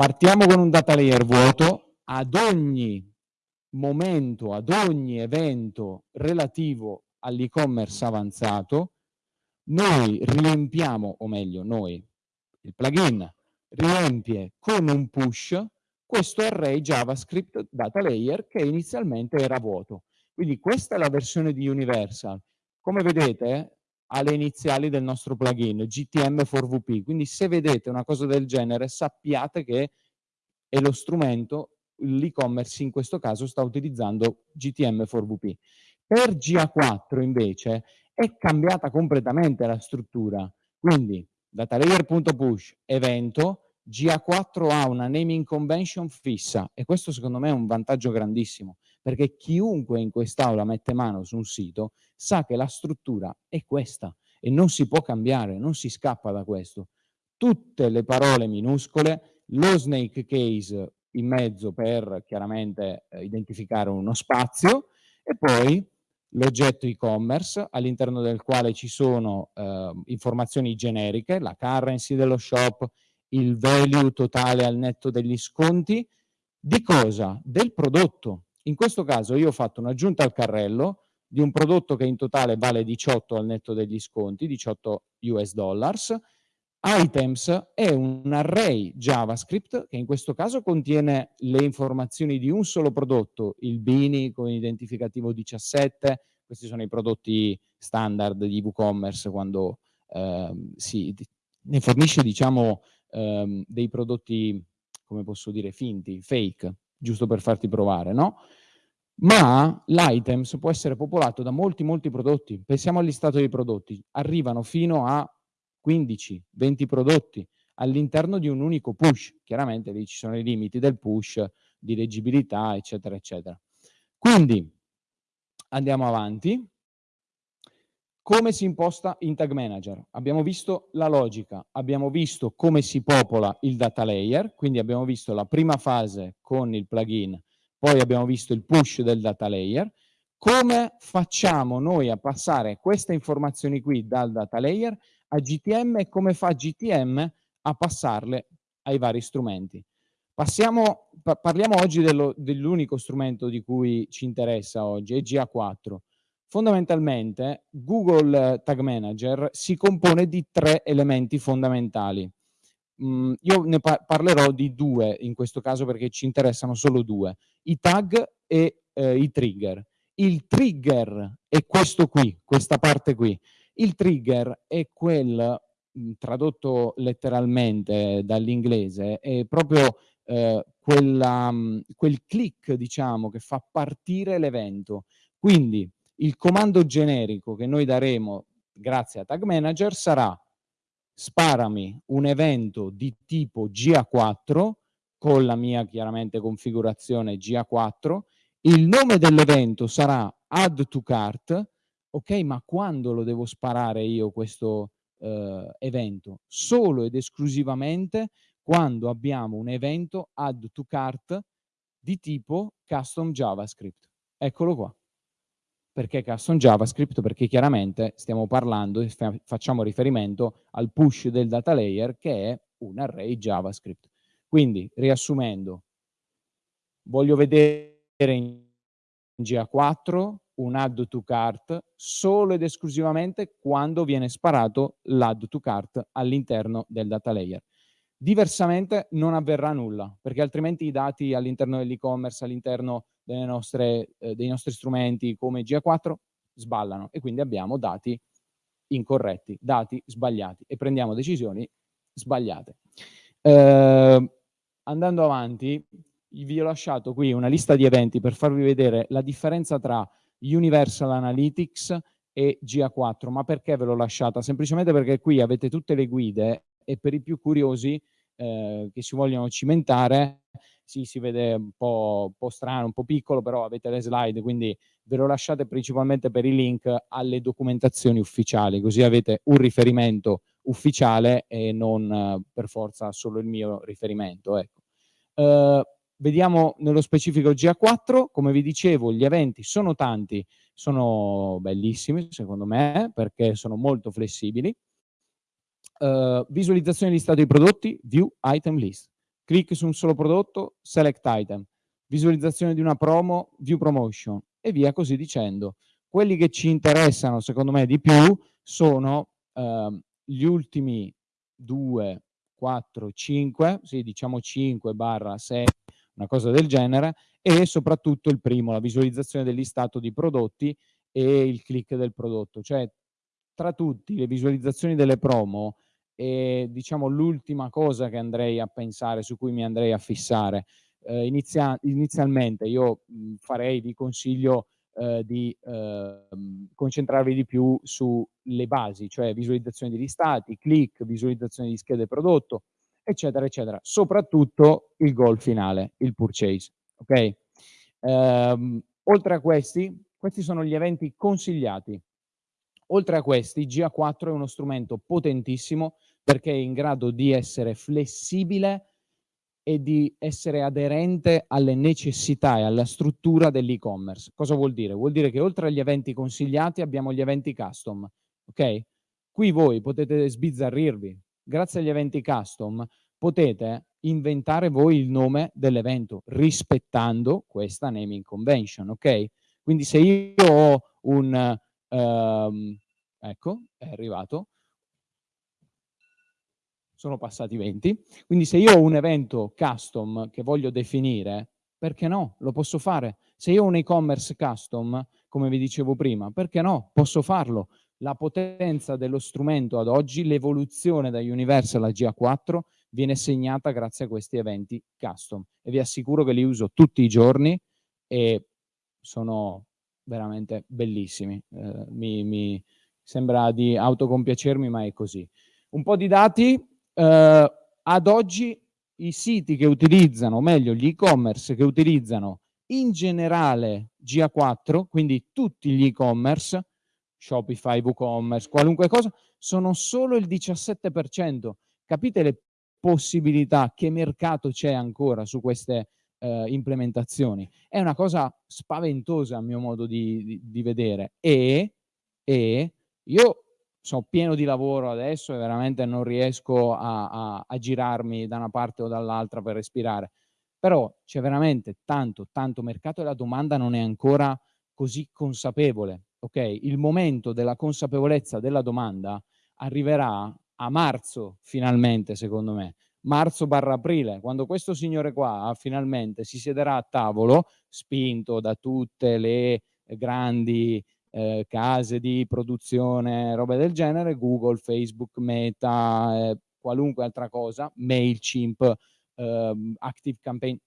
Partiamo con un data layer vuoto, ad ogni momento, ad ogni evento relativo all'e-commerce avanzato, noi riempiamo, o meglio noi, il plugin riempie con un push questo array JavaScript data layer che inizialmente era vuoto. Quindi questa è la versione di Universal. Come vedete ha le iniziali del nostro plugin GTM4VP, quindi se vedete una cosa del genere sappiate che è lo strumento, l'e-commerce in questo caso sta utilizzando GTM4VP. Per GA4 invece è cambiata completamente la struttura, quindi datalayer.push evento, GA4 ha una naming convention fissa e questo secondo me è un vantaggio grandissimo perché chiunque in quest'aula mette mano su un sito sa che la struttura è questa e non si può cambiare, non si scappa da questo. Tutte le parole minuscole, lo snake case in mezzo per chiaramente eh, identificare uno spazio e poi l'oggetto e-commerce all'interno del quale ci sono eh, informazioni generiche, la currency dello shop, il value totale al netto degli sconti, di cosa? Del prodotto. In questo caso io ho fatto un'aggiunta al carrello di un prodotto che in totale vale 18 al netto degli sconti, 18 US dollars, Items è un array JavaScript che in questo caso contiene le informazioni di un solo prodotto, il Bini con identificativo 17, questi sono i prodotti standard di WooCommerce quando eh, si, ne fornisce diciamo ehm, dei prodotti, come posso dire, finti, fake, giusto per farti provare, no? Ma l'items può essere popolato da molti, molti prodotti. Pensiamo al listato dei prodotti. Arrivano fino a 15, 20 prodotti all'interno di un unico push. Chiaramente lì ci sono i limiti del push, di leggibilità, eccetera, eccetera. Quindi andiamo avanti. Come si imposta in Tag Manager? Abbiamo visto la logica, abbiamo visto come si popola il data layer, quindi abbiamo visto la prima fase con il plugin, poi abbiamo visto il push del data layer. Come facciamo noi a passare queste informazioni qui dal data layer a GTM e come fa GTM a passarle ai vari strumenti. Passiamo, pa parliamo oggi dell'unico strumento di cui ci interessa oggi, è GA4. Fondamentalmente Google Tag Manager si compone di tre elementi fondamentali. Mm, io ne par parlerò di due in questo caso perché ci interessano solo due, i tag e eh, i trigger. Il trigger è questo qui, questa parte qui. Il trigger è quel, mhmm, tradotto letteralmente dall'inglese, è proprio eh, quella, mhmm, quel click, diciamo, che fa partire l'evento. Quindi il comando generico che noi daremo grazie a Tag Manager sarà sparami un evento di tipo GA4 con la mia chiaramente configurazione GA4, il nome dell'evento sarà add to cart, ok, ma quando lo devo sparare io questo eh, evento? Solo ed esclusivamente quando abbiamo un evento add to cart di tipo custom JavaScript. Eccolo qua. Perché custom JavaScript? Perché chiaramente stiamo parlando e fa facciamo riferimento al push del data layer che è un array JavaScript. Quindi, riassumendo, voglio vedere in GA4 un add to cart solo ed esclusivamente quando viene sparato l'add to cart all'interno del data layer. Diversamente non avverrà nulla, perché altrimenti i dati all'interno dell'e-commerce, all'interno eh, dei nostri strumenti come GA4 sballano e quindi abbiamo dati incorretti, dati sbagliati e prendiamo decisioni sbagliate. Eh, andando avanti, vi ho lasciato qui una lista di eventi per farvi vedere la differenza tra Universal Analytics e GA4. Ma perché ve l'ho lasciata? Semplicemente perché qui avete tutte le guide e per i più curiosi eh, che si vogliono cimentare, sì, si vede un po', un po', strano, un po' piccolo, però avete le slide, quindi ve lo lasciate principalmente per i link alle documentazioni ufficiali, così avete un riferimento ufficiale e non eh, per forza solo il mio riferimento. Ecco. Eh, Vediamo nello specifico GA4, come vi dicevo gli eventi sono tanti, sono bellissimi secondo me perché sono molto flessibili. Uh, visualizzazione di stato dei prodotti, view item list. Click su un solo prodotto, select item, visualizzazione di una promo, view promotion e via così dicendo. Quelli che ci interessano secondo me di più sono eh, gli ultimi 2, 4, 5, sì diciamo 5 barra 6, una cosa del genere, e soprattutto il primo, la visualizzazione del listato di prodotti e il click del prodotto. Cioè tra tutti le visualizzazioni delle promo è diciamo l'ultima cosa che andrei a pensare, su cui mi andrei a fissare. Eh, inizia inizialmente io mh, farei, vi consiglio eh, di eh, concentrarvi di più sulle basi, cioè visualizzazione di listati, click, visualizzazione di schede prodotto, eccetera, eccetera. Soprattutto il goal finale, il purchase. Ok? Ehm, oltre a questi, questi sono gli eventi consigliati. Oltre a questi, GA4 è uno strumento potentissimo perché è in grado di essere flessibile e di essere aderente alle necessità e alla struttura dell'e-commerce. Cosa vuol dire? Vuol dire che oltre agli eventi consigliati abbiamo gli eventi custom, ok? Qui voi potete sbizzarrirvi. Grazie agli eventi custom potete inventare voi il nome dell'evento rispettando questa naming convention, ok? Quindi se io ho un, um, ecco, è arrivato, sono passati 20, quindi se io ho un evento custom che voglio definire, perché no? Lo posso fare. Se io ho un e-commerce custom, come vi dicevo prima, perché no? Posso farlo. La potenza dello strumento ad oggi, l'evoluzione da Universal a GA4 viene segnata grazie a questi eventi custom e vi assicuro che li uso tutti i giorni e sono veramente bellissimi. Eh, mi, mi sembra di autocompiacermi, ma è così. Un po' di dati, eh, ad oggi i siti che utilizzano, o meglio gli e-commerce che utilizzano in generale GA4, quindi tutti gli e-commerce, Shopify, WooCommerce, qualunque cosa, sono solo il 17%. Capite le possibilità, che mercato c'è ancora su queste eh, implementazioni? È una cosa spaventosa a mio modo di, di, di vedere e, e io sono pieno di lavoro adesso e veramente non riesco a, a, a girarmi da una parte o dall'altra per respirare. Però c'è veramente tanto, tanto mercato e la domanda non è ancora così consapevole. Ok, il momento della consapevolezza della domanda arriverà a marzo finalmente, secondo me. Marzo barra aprile, quando questo signore qua finalmente si siederà a tavolo, spinto da tutte le grandi eh, case di produzione, robe del genere, Google, Facebook, Meta, eh, qualunque altra cosa, MailChimp, eh, Active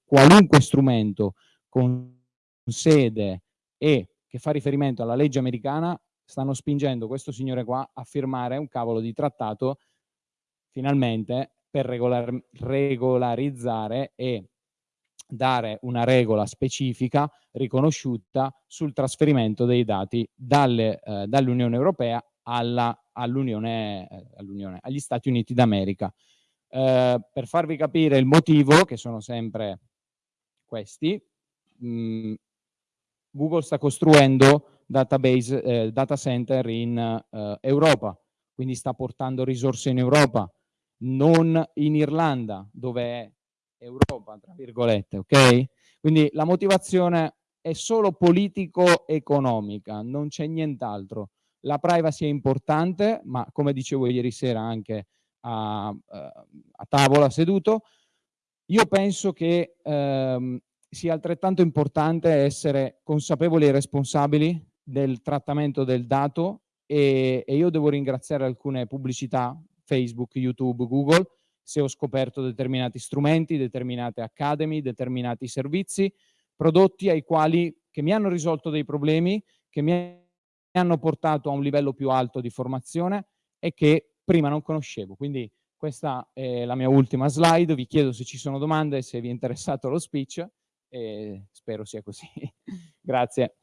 qualunque strumento con sede e che fa riferimento alla legge americana, stanno spingendo questo signore qua a firmare un cavolo di trattato finalmente per regolar regolarizzare e dare una regola specifica riconosciuta sul trasferimento dei dati eh, dall'Unione Europea all'Unione, eh, all agli Stati Uniti d'America. Eh, per farvi capire il motivo, che sono sempre questi, mh, mm, Google sta costruendo database, eh, data center in eh, Europa, quindi sta portando risorse in Europa, non in Irlanda, dove è Europa, tra virgolette, ok? Quindi la motivazione è solo politico-economica, non c'è nient'altro. La privacy è importante, ma come dicevo ieri sera anche a, eh, a tavola seduto, io penso che ehm, sia altrettanto importante essere consapevoli e responsabili del trattamento del dato e, e io devo ringraziare alcune pubblicità, Facebook, YouTube, Google, se ho scoperto determinati strumenti, determinate academy, determinati servizi, prodotti ai quali, che mi hanno risolto dei problemi, che mi hanno portato a un livello più alto di formazione e che prima non conoscevo. Quindi questa è la mia ultima slide, vi chiedo se ci sono domande, se vi è interessato lo speech e spero sia così. Grazie.